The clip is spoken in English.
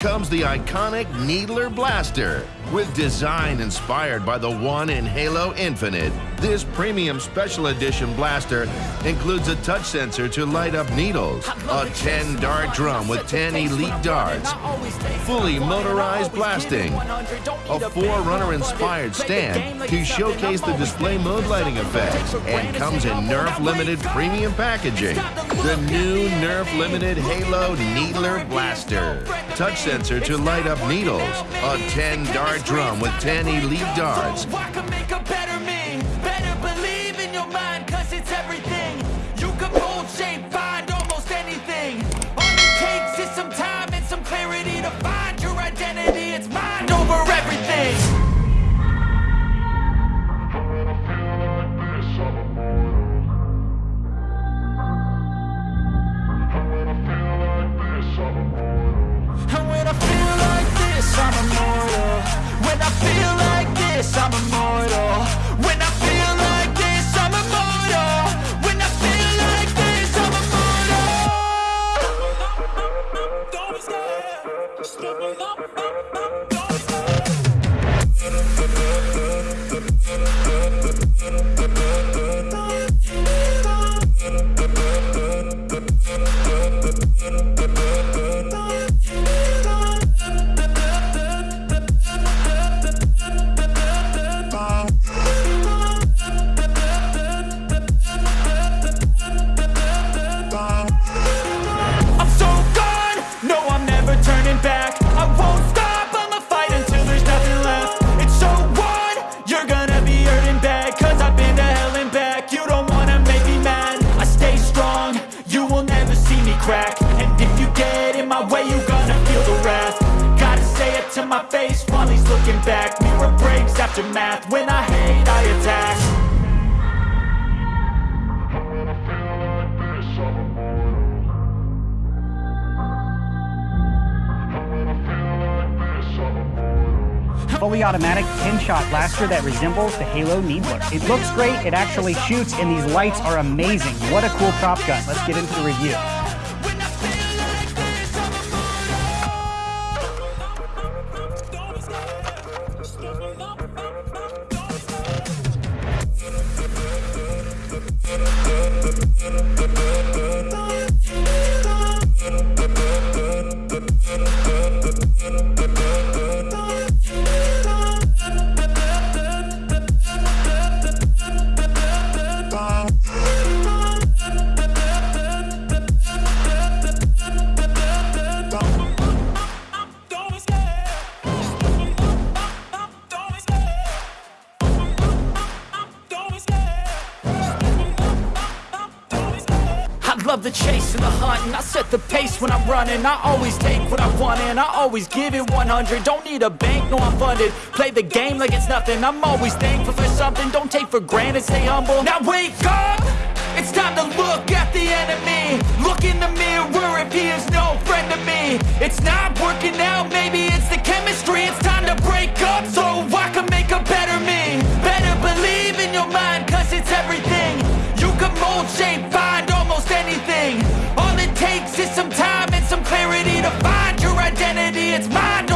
comes the iconic Needler Blaster. With design inspired by the one in Halo Infinite, this premium special edition blaster includes a touch sensor to light up needles, a 10 dart drum with 10 elite darts, fully motorized blasting, a Forerunner inspired stand to showcase the display mode lighting effects, and comes in Nerf Limited premium packaging. The new Nerf Limited Halo Needler Blaster. Touch sensor to light up needles, a 10 dart drum with 10 elite darts. I'm. When I feel like turning back. I won't stop, I'ma fight until there's nothing left. It's so on, you're gonna be hurting bad Cause I've been to hell and back. You don't wanna make me mad I stay strong, you will never see me crack. And if you get in my way, you gonna feel the wrath. Gotta say it to my face while he's looking back. Mirror breaks after math, when I hate I attack fully automatic 10-shot blaster that resembles the Halo Needler. It looks great, it actually shoots, and these lights are amazing. What a cool prop gun. Let's get into the review. Love the chase and the hunt and I set the pace when I'm running. I always take what I want and I always give it 100 Don't need a bank, no I'm funded. Play the game like it's nothing. I'm always thankful for something. Don't take for granted, stay humble. Now wake up! It's time to look at the enemy. Look in the mirror if he is no friend to me. It's not working out, maybe it's the chemistry. It's time to break up so I can make a better me. Better believe in your mind cause it's everything. You can mold, shape, it's mind